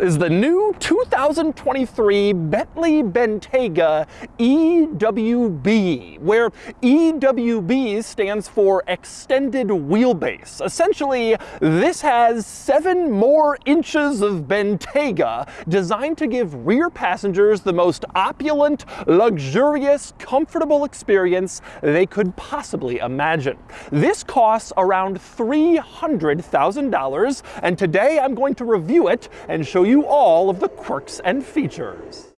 is the new 2023 Bentley Bentayga EWB, where EWB stands for Extended Wheelbase. Essentially, this has seven more inches of Bentayga designed to give rear passengers the most opulent, luxurious, comfortable experience they could possibly imagine. This costs around $300,000, and today I'm going to review it and show you all of the quirks and features.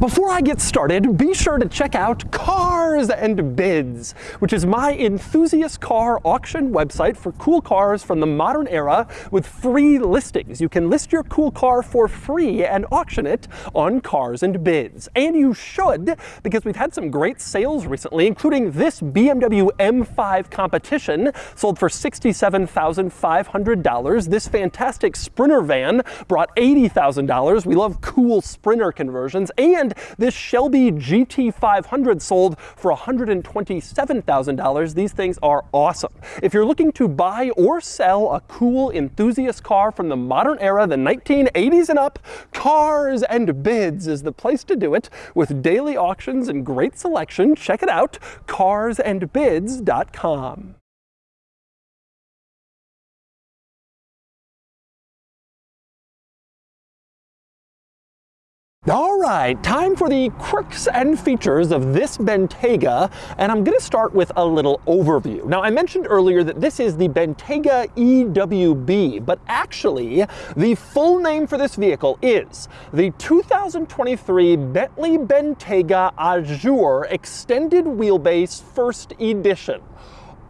Before I get started, be sure to check out Cars and Bids, which is my enthusiast car auction website for cool cars from the modern era with free listings. You can list your cool car for free and auction it on Cars and Bids. And you should, because we've had some great sales recently, including this BMW M5 competition sold for $67,500. This fantastic Sprinter van brought $80,000. We love cool Sprinter conversions. And and this Shelby GT500 sold for $127,000. These things are awesome. If you're looking to buy or sell a cool enthusiast car from the modern era, the 1980s and up, Cars and Bids is the place to do it with daily auctions and great selection. Check it out, carsandbids.com. All right, time for the quirks and features of this Bentayga, and I'm gonna start with a little overview. Now, I mentioned earlier that this is the Bentayga EWB, but actually, the full name for this vehicle is the 2023 Bentley Bentayga Azure Extended Wheelbase First Edition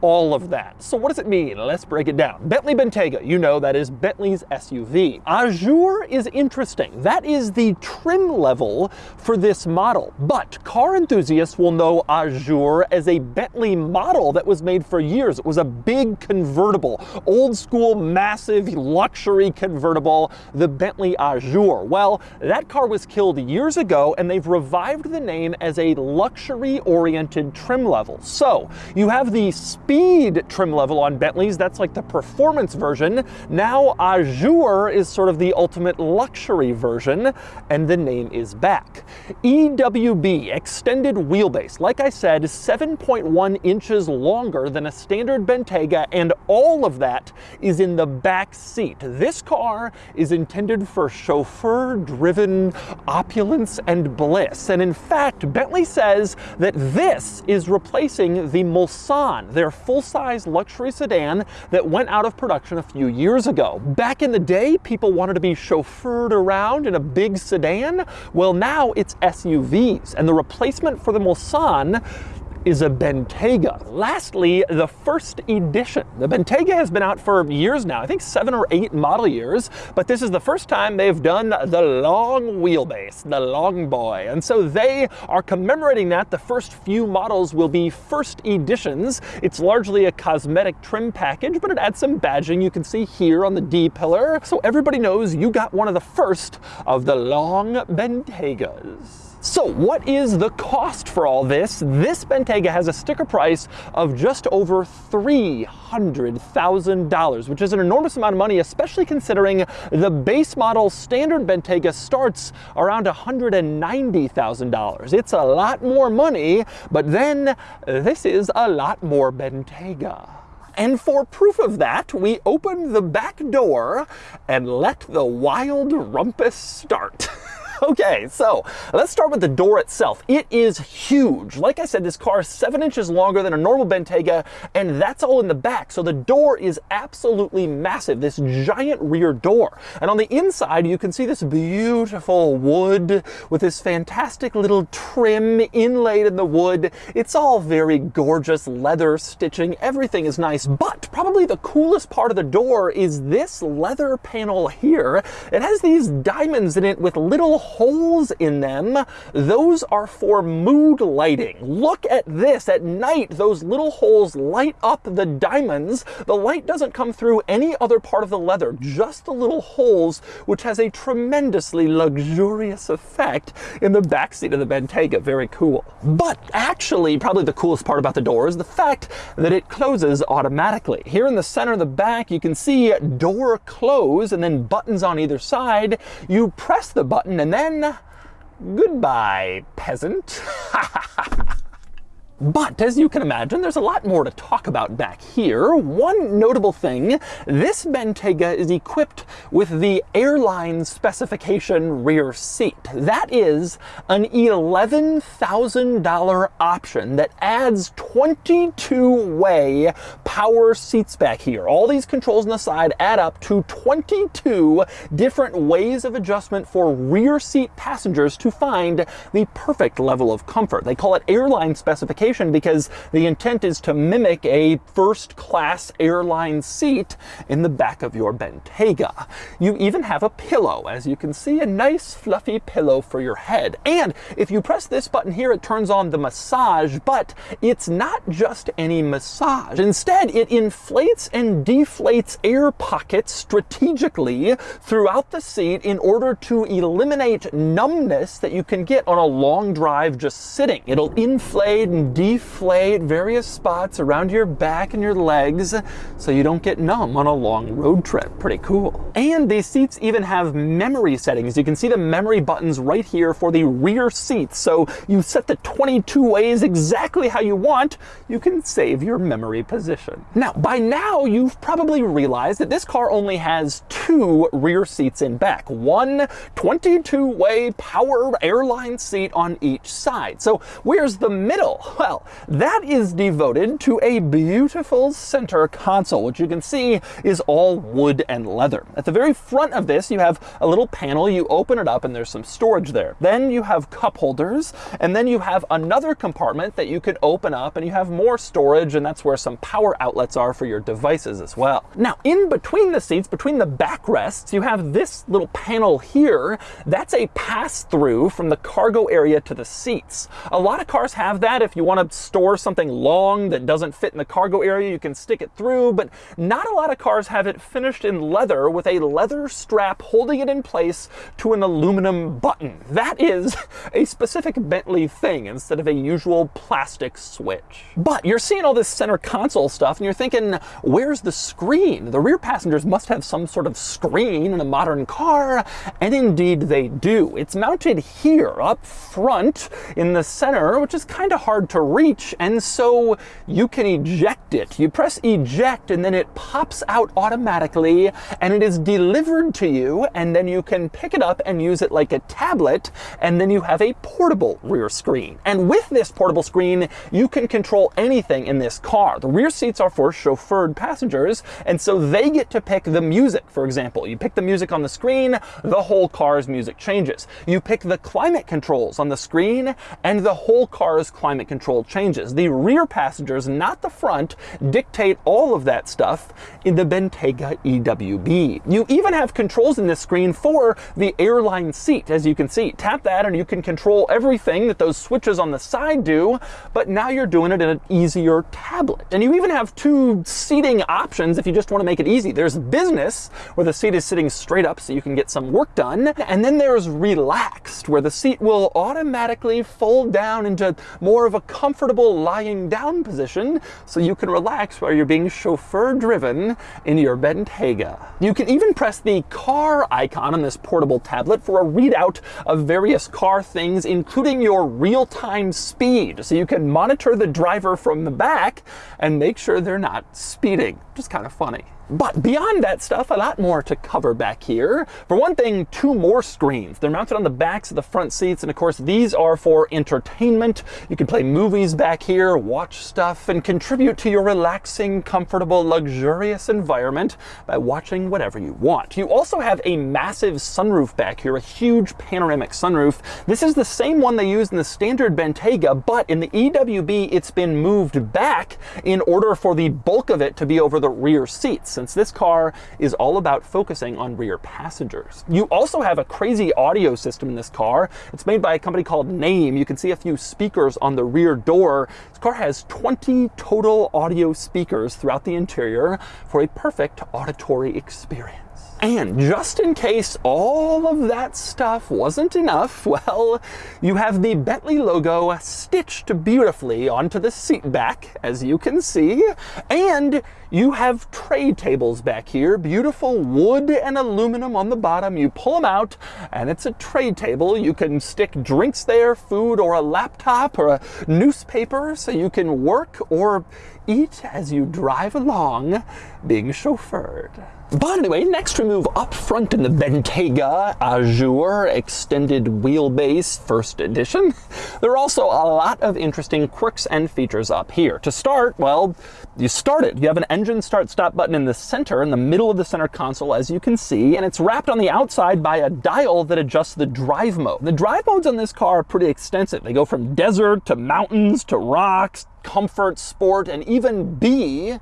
all of that. So what does it mean? Let's break it down. Bentley Bentayga, you know that is Bentley's SUV. Azure is interesting. That is the trim level for this model. But car enthusiasts will know Azure as a Bentley model that was made for years. It was a big convertible, old school, massive luxury convertible, the Bentley Azure. Well, that car was killed years ago and they've revived the name as a luxury oriented trim level. So you have the speed trim level on Bentleys. That's like the performance version. Now Azure is sort of the ultimate luxury version, and the name is back. EWB, extended wheelbase. Like I said, 7.1 inches longer than a standard Bentayga, and all of that is in the back seat. This car is intended for chauffeur-driven opulence and bliss. And in fact, Bentley says that this is replacing the Mulsanne, their full-size luxury sedan that went out of production a few years ago. Back in the day, people wanted to be chauffeured around in a big sedan. Well, now it's SUVs, and the replacement for the Mulsanne is a Bentayga. Lastly, the first edition. The Bentayga has been out for years now, I think seven or eight model years, but this is the first time they've done the long wheelbase, the long boy. And so they are commemorating that. The first few models will be first editions. It's largely a cosmetic trim package, but it adds some badging you can see here on the D-pillar. So everybody knows you got one of the first of the long Bentaygas. So what is the cost for all this? This Bentayga has a sticker price of just over $300,000, which is an enormous amount of money, especially considering the base model standard Bentayga starts around $190,000. It's a lot more money, but then this is a lot more Bentayga. And for proof of that, we open the back door and let the wild rumpus start. Okay, so let's start with the door itself. It is huge. Like I said, this car is seven inches longer than a normal Bentayga, and that's all in the back. So the door is absolutely massive, this giant rear door. And on the inside, you can see this beautiful wood with this fantastic little trim inlaid in the wood. It's all very gorgeous leather stitching. Everything is nice, but probably the coolest part of the door is this leather panel here. It has these diamonds in it with little holes in them, those are for mood lighting. Look at this. At night, those little holes light up the diamonds. The light doesn't come through any other part of the leather, just the little holes, which has a tremendously luxurious effect in the backseat of the Bentayga. Very cool. But actually, probably the coolest part about the door is the fact that it closes automatically. Here in the center of the back, you can see door close and then buttons on either side. You press the button and then goodbye, peasant. But as you can imagine, there's a lot more to talk about back here. One notable thing, this Bentayga is equipped with the airline specification rear seat. That is an $11,000 option that adds 22-way power seats back here. All these controls on the side add up to 22 different ways of adjustment for rear seat passengers to find the perfect level of comfort. They call it airline specification because the intent is to mimic a first class airline seat in the back of your Bentayga. You even have a pillow, as you can see, a nice fluffy pillow for your head. And if you press this button here, it turns on the massage, but it's not just any massage. Instead, it inflates and deflates air pockets strategically throughout the seat in order to eliminate numbness that you can get on a long drive just sitting. It'll inflate and deflate various spots around your back and your legs so you don't get numb on a long road trip. Pretty cool. And these seats even have memory settings. You can see the memory buttons right here for the rear seats. So you set the 22 ways exactly how you want, you can save your memory position. Now, by now you've probably realized that this car only has two rear seats in back. One 22-way power airline seat on each side. So where's the middle? Well, that is devoted to a beautiful center console, which you can see is all wood and leather. At the very front of this, you have a little panel. You open it up and there's some storage there. Then you have cup holders, and then you have another compartment that you can open up and you have more storage, and that's where some power outlets are for your devices as well. Now, in between the seats, between the backrests, you have this little panel here. That's a pass-through from the cargo area to the seats. A lot of cars have that if you want to store something long that doesn't fit in the cargo area, you can stick it through, but not a lot of cars have it finished in leather with a leather strap holding it in place to an aluminum button. That is a specific Bentley thing instead of a usual plastic switch. But you're seeing all this center console stuff and you're thinking, where's the screen? The rear passengers must have some sort of screen in a modern car, and indeed they do. It's mounted here up front in the center, which is kind of hard to reach, and so you can eject it. You press eject and then it pops out automatically and it is delivered to you and then you can pick it up and use it like a tablet and then you have a portable rear screen. And with this portable screen, you can control anything in this car. The rear seats are for chauffeured passengers and so they get to pick the music, for example. You pick the music on the screen, the whole car's music changes. You pick the climate controls on the screen and the whole car's climate changes. The rear passengers, not the front, dictate all of that stuff in the Bentayga EWB. You even have controls in this screen for the airline seat, as you can see. Tap that and you can control everything that those switches on the side do, but now you're doing it in an easier tablet. And you even have two seating options if you just want to make it easy. There's business, where the seat is sitting straight up so you can get some work done, and then there's relaxed, where the seat will automatically fold down into more of a comfortable lying down position so you can relax while you're being chauffeur driven in your Bentayga. You can even press the car icon on this portable tablet for a readout of various car things, including your real-time speed. So you can monitor the driver from the back and make sure they're not speeding. Just kind of funny. But beyond that stuff, a lot more to cover back here. For one thing, two more screens. They're mounted on the backs of the front seats, and of course, these are for entertainment. You can play movies back here, watch stuff, and contribute to your relaxing, comfortable, luxurious environment by watching whatever you want. You also have a massive sunroof back here, a huge panoramic sunroof. This is the same one they used in the standard Bentayga, but in the EWB, it's been moved back in order for the bulk of it to be over the rear seats. Since this car is all about focusing on rear passengers. You also have a crazy audio system in this car. It's made by a company called Naim. You can see a few speakers on the rear door. This car has 20 total audio speakers throughout the interior for a perfect auditory experience. And just in case all of that stuff wasn't enough, well, you have the Bentley logo stitched beautifully onto the seat back, as you can see, and you have tray tables back here, beautiful wood and aluminum on the bottom. You pull them out, and it's a tray table. You can stick drinks there, food, or a laptop, or a newspaper, so you can work or eat as you drive along, being chauffeured. But anyway, next we move up front in the Bentayga Azure Extended Wheelbase First Edition. There are also a lot of interesting quirks and features up here. To start, well, you start it. You have an engine start-stop button in the center, in the middle of the center console, as you can see, and it's wrapped on the outside by a dial that adjusts the drive mode. The drive modes on this car are pretty extensive. They go from desert to mountains to rocks, comfort, sport, and even B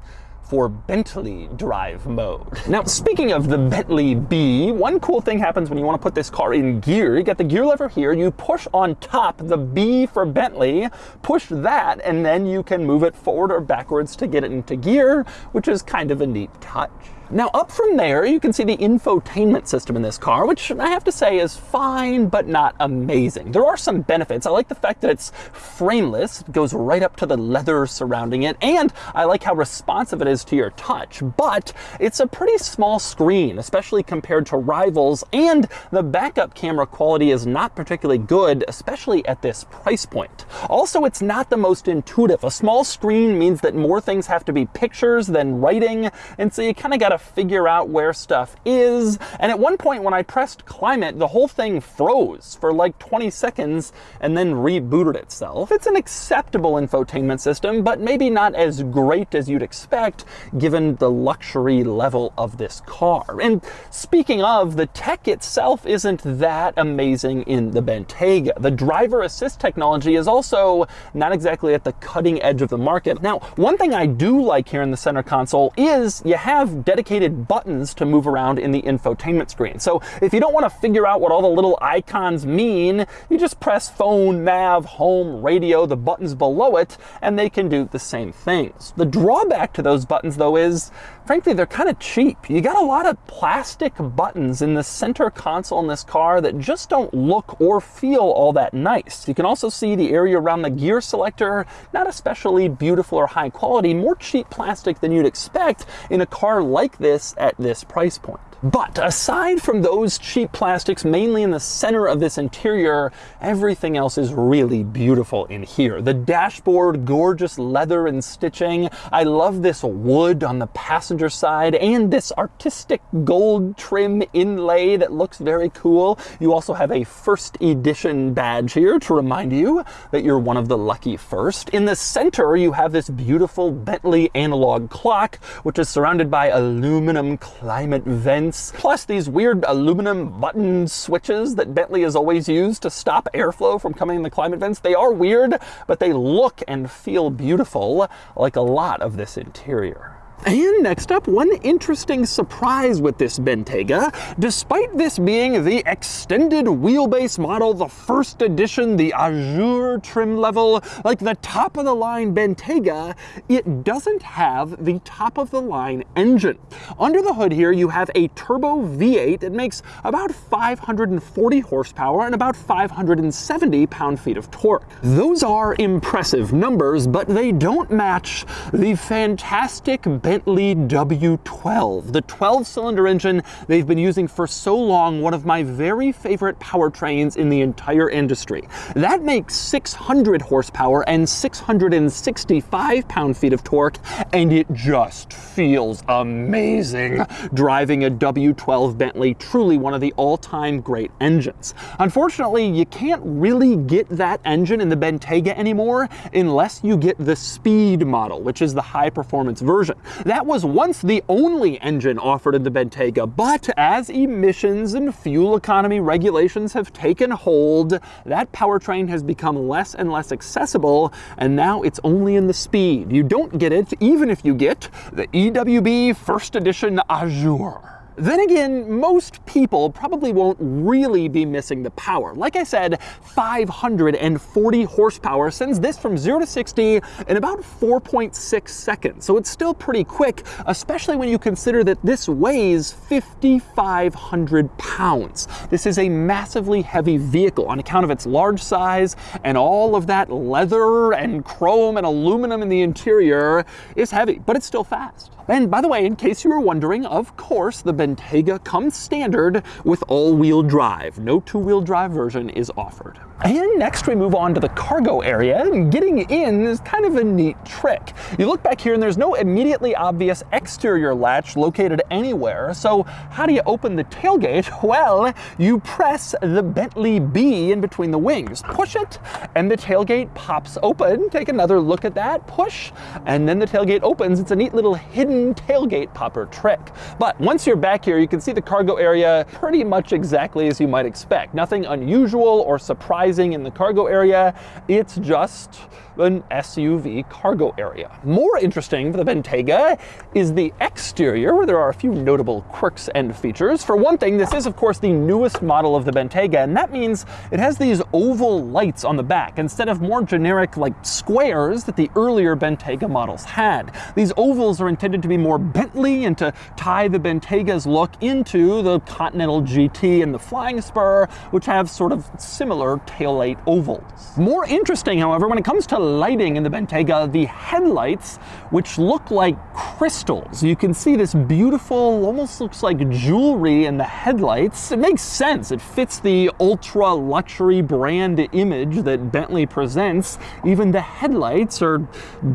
for Bentley drive mode. Now, speaking of the Bentley B, one cool thing happens when you want to put this car in gear. You get the gear lever here, you push on top the B for Bentley, push that, and then you can move it forward or backwards to get it into gear, which is kind of a neat touch. Now up from there, you can see the infotainment system in this car, which I have to say is fine, but not amazing. There are some benefits. I like the fact that it's frameless, it goes right up to the leather surrounding it, and I like how responsive it is to your touch, but it's a pretty small screen, especially compared to rivals, and the backup camera quality is not particularly good, especially at this price point. Also, it's not the most intuitive. A small screen means that more things have to be pictures than writing, and so you kind of got to to figure out where stuff is. And at one point when I pressed climate, the whole thing froze for like 20 seconds and then rebooted itself. It's an acceptable infotainment system, but maybe not as great as you'd expect given the luxury level of this car. And speaking of, the tech itself isn't that amazing in the Bentayga. The driver assist technology is also not exactly at the cutting edge of the market. Now, one thing I do like here in the center console is you have dedicated dedicated buttons to move around in the infotainment screen. So if you don't want to figure out what all the little icons mean, you just press phone, nav, home, radio, the buttons below it, and they can do the same things. The drawback to those buttons though is, frankly, they're kind of cheap. You got a lot of plastic buttons in the center console in this car that just don't look or feel all that nice. You can also see the area around the gear selector, not especially beautiful or high quality, more cheap plastic than you'd expect in a car like this at this price point. But aside from those cheap plastics, mainly in the center of this interior, everything else is really beautiful in here. The dashboard, gorgeous leather and stitching. I love this wood on the passenger side and this artistic gold trim inlay that looks very cool. You also have a first edition badge here to remind you that you're one of the lucky first. In the center, you have this beautiful Bentley analog clock, which is surrounded by aluminum climate vents plus these weird aluminum button switches that Bentley has always used to stop airflow from coming in the climate vents. They are weird, but they look and feel beautiful like a lot of this interior. And next up, one interesting surprise with this Bentayga. Despite this being the extended wheelbase model, the first edition, the Azure trim level, like the top of the line Bentayga, it doesn't have the top of the line engine. Under the hood here, you have a turbo V8 that makes about 540 horsepower and about 570 pound-feet of torque. Those are impressive numbers, but they don't match the fantastic Bentley W12, the 12-cylinder engine they've been using for so long, one of my very favorite powertrains in the entire industry. That makes 600 horsepower and 665 pound-feet of torque, and it just feels amazing driving a W12 Bentley, truly one of the all-time great engines. Unfortunately, you can't really get that engine in the Bentayga anymore unless you get the Speed model, which is the high-performance version. That was once the only engine offered in the Bentayga, but as emissions and fuel economy regulations have taken hold, that powertrain has become less and less accessible, and now it's only in the speed. You don't get it even if you get the EWB First Edition Azure. Then again, most people probably won't really be missing the power. Like I said, 540 horsepower sends this from 0 to 60 in about 4.6 seconds. So it's still pretty quick, especially when you consider that this weighs 5,500 pounds. This is a massively heavy vehicle on account of its large size and all of that leather and chrome and aluminum in the interior is heavy, but it's still fast. And by the way, in case you were wondering, of course, the Bentayga comes standard with all-wheel drive. No two-wheel drive version is offered. And next we move on to the cargo area, and getting in is kind of a neat trick. You look back here and there's no immediately obvious exterior latch located anywhere, so how do you open the tailgate? Well, you press the Bentley B in between the wings. Push it, and the tailgate pops open. Take another look at that, push, and then the tailgate opens. It's a neat little hidden tailgate popper trick. But once you're back here, you can see the cargo area pretty much exactly as you might expect. Nothing unusual or surprising in the cargo area. It's just an SUV cargo area. More interesting for the Bentayga is the exterior, where there are a few notable quirks and features. For one thing, this is of course the newest model of the Bentayga, and that means it has these oval lights on the back instead of more generic like squares that the earlier Bentayga models had. These ovals are intended to be more Bentley and to tie the Bentayga's look into the Continental GT and the Flying Spur, which have sort of similar taillight ovals. More interesting, however, when it comes to lighting in the Bentayga, the headlights, which look like crystals. You can see this beautiful, almost looks like jewelry in the headlights. It makes sense. It fits the ultra luxury brand image that Bentley presents. Even the headlights are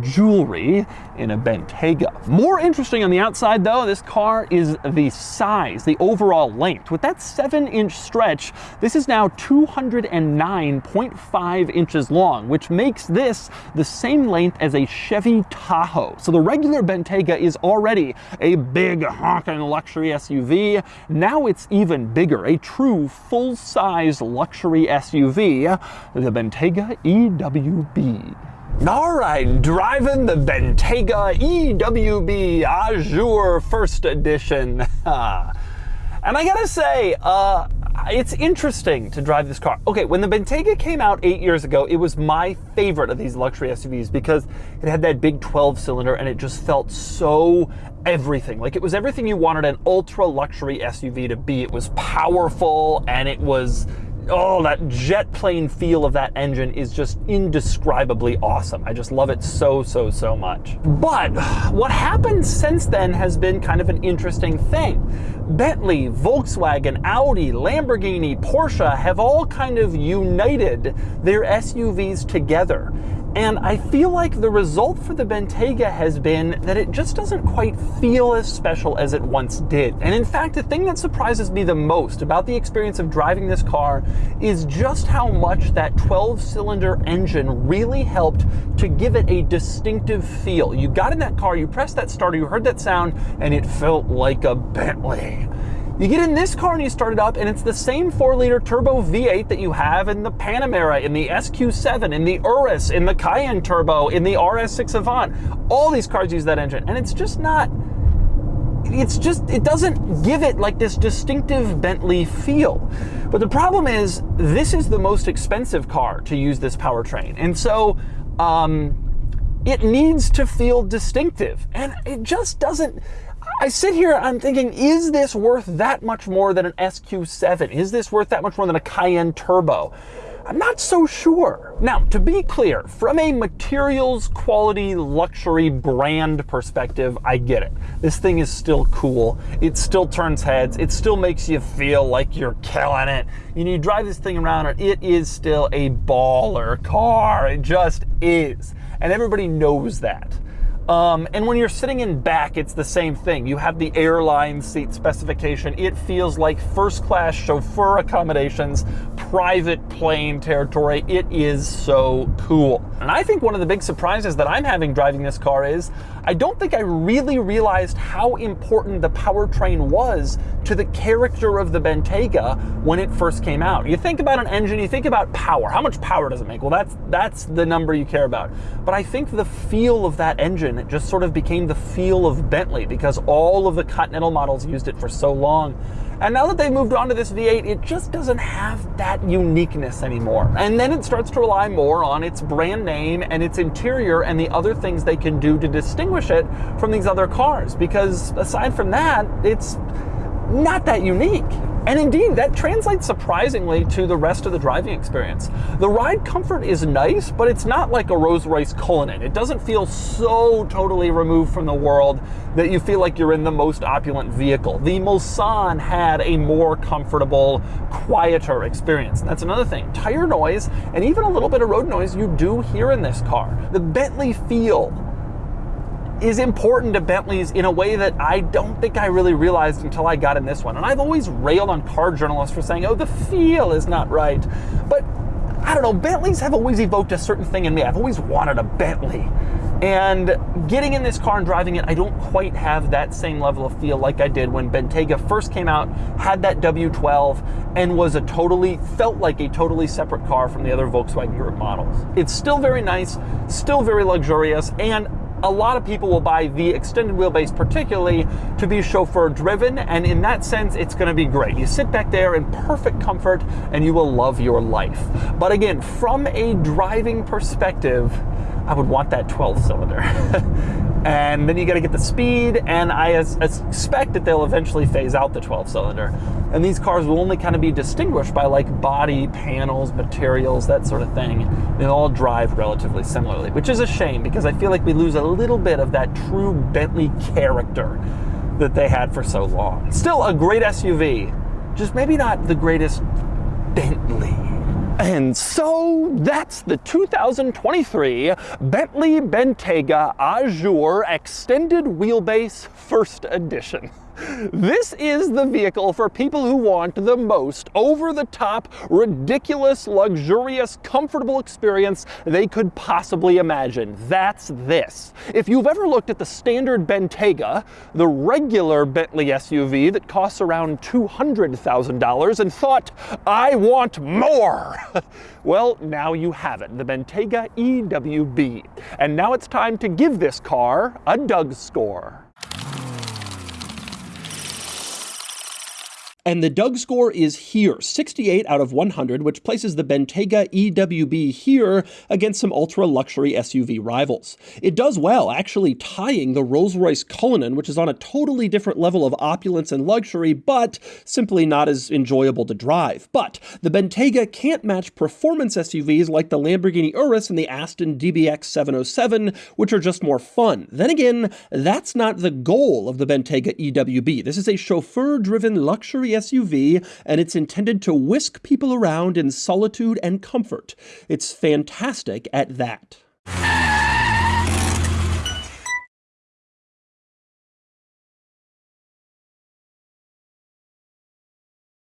jewelry in a Bentayga. More interesting on the outside though, this car is the size, the overall length. With that seven inch stretch, this is now 209.5 inches long, which makes this the same length as a Chevy Tahoe. So the regular Bentayga is already a big honking luxury SUV. Now it's even bigger, a true full-size luxury SUV, the Bentayga EWB. All right, driving the Bentayga EWB Azure First Edition. and I gotta say, uh, it's interesting to drive this car. Okay, when the Bentayga came out eight years ago, it was my favorite of these luxury SUVs because it had that big 12 cylinder and it just felt so everything. Like it was everything you wanted an ultra luxury SUV to be. It was powerful and it was oh, that jet plane feel of that engine is just indescribably awesome. I just love it so, so, so much. But what happened since then has been kind of an interesting thing. Bentley, Volkswagen, Audi, Lamborghini, Porsche have all kind of united their SUVs together. And I feel like the result for the Bentayga has been that it just doesn't quite feel as special as it once did. And in fact, the thing that surprises me the most about the experience of driving this car is just how much that 12-cylinder engine really helped to give it a distinctive feel. You got in that car, you pressed that starter, you heard that sound, and it felt like a Bentley. You get in this car and you start it up, and it's the same 4 liter turbo V8 that you have in the Panamera, in the SQ7, in the Urus, in the Cayenne Turbo, in the RS6 Avant. All these cars use that engine, and it's just not. It's just, it doesn't give it like this distinctive Bentley feel. But the problem is, this is the most expensive car to use this powertrain. And so, um, it needs to feel distinctive. And it just doesn't, I sit here, I'm thinking, is this worth that much more than an SQ7? Is this worth that much more than a Cayenne Turbo? I'm not so sure. Now, to be clear, from a materials, quality, luxury, brand perspective, I get it. This thing is still cool. It still turns heads. It still makes you feel like you're killing it. You, you drive this thing around and it is still a baller car. It just is. And everybody knows that. Um, and when you're sitting in back, it's the same thing. You have the airline seat specification. It feels like first class chauffeur accommodations, private plane territory. It is so cool. And I think one of the big surprises that I'm having driving this car is I don't think I really realized how important the powertrain was to the character of the Bentayga when it first came out. You think about an engine, you think about power. How much power does it make? Well, that's that's the number you care about. But I think the feel of that engine just sort of became the feel of Bentley because all of the Continental models used it for so long. And now that they've moved on to this V8, it just doesn't have that uniqueness anymore. And then it starts to rely more on its brand name and its interior and the other things they can do to distinguish it from these other cars. Because aside from that, it's not that unique. And indeed, that translates surprisingly to the rest of the driving experience. The ride comfort is nice, but it's not like a Rolls-Royce Cullinan. It doesn't feel so totally removed from the world that you feel like you're in the most opulent vehicle. The Mulsanne had a more comfortable, quieter experience. That's another thing. Tire noise and even a little bit of road noise you do hear in this car. The Bentley feel is important to Bentleys in a way that I don't think I really realized until I got in this one. And I've always railed on car journalists for saying, oh, the feel is not right. But I don't know, Bentleys have always evoked a certain thing in me. I've always wanted a Bentley. And getting in this car and driving it, I don't quite have that same level of feel like I did when Bentayga first came out, had that W12, and was a totally, felt like a totally separate car from the other Volkswagen Group models. It's still very nice, still very luxurious, and a lot of people will buy the extended wheelbase particularly to be chauffeur driven and in that sense it's going to be great. You sit back there in perfect comfort and you will love your life. But again, from a driving perspective, I would want that 12 cylinder. and then you got to get the speed and I expect that they'll eventually phase out the 12 cylinder. And these cars will only kind of be distinguished by like body, panels, materials, that sort of thing. They all drive relatively similarly, which is a shame because I feel like we lose a little bit of that true Bentley character that they had for so long. Still a great SUV, just maybe not the greatest Bentley. And so that's the 2023 Bentley Bentayga Azure Extended Wheelbase First Edition. This is the vehicle for people who want the most over-the-top, ridiculous, luxurious, comfortable experience they could possibly imagine. That's this. If you've ever looked at the standard Bentayga, the regular Bentley SUV that costs around $200,000 and thought, I want more, well, now you have it, the Bentayga EWB. And now it's time to give this car a Doug score. And the Doug score is here, 68 out of 100, which places the Bentayga EWB here against some ultra-luxury SUV rivals. It does well, actually tying the Rolls-Royce Cullinan, which is on a totally different level of opulence and luxury, but simply not as enjoyable to drive. But the Bentayga can't match performance SUVs like the Lamborghini Urus and the Aston DBX 707, which are just more fun. Then again, that's not the goal of the Bentayga EWB. This is a chauffeur-driven SUV, and it's intended to whisk people around in solitude and comfort. It's fantastic at that.